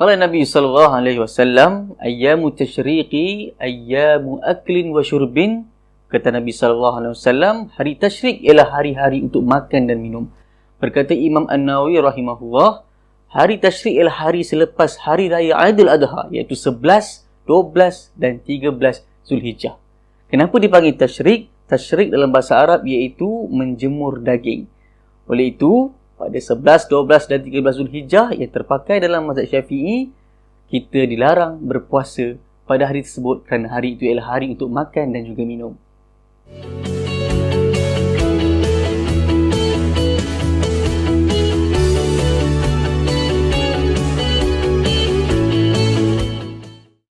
Qala Nabi sallallahu alaihi wasallam, "Ayyamu tashriqi ayyamu aklin wa syurbin." Kata Nabi sallallahu alaihi wasallam, hari tasyrik ialah hari-hari untuk makan dan minum. Berkata Imam An-Nawawi rahimahullah, hari tasyrik ialah hari selepas hari raya Aidil Adha iaitu 11, 12 dan 13 Zulhijjah. Kenapa dipanggil tasyrik? Tasyrik dalam bahasa Arab iaitu menjemur daging. Oleh itu, pada 11, 12 dan 13 Zulhijjah yang terpakai dalam mazhab Syafi'i, kita dilarang berpuasa pada hari tersebut kerana hari itu ialah hari untuk makan dan juga minum.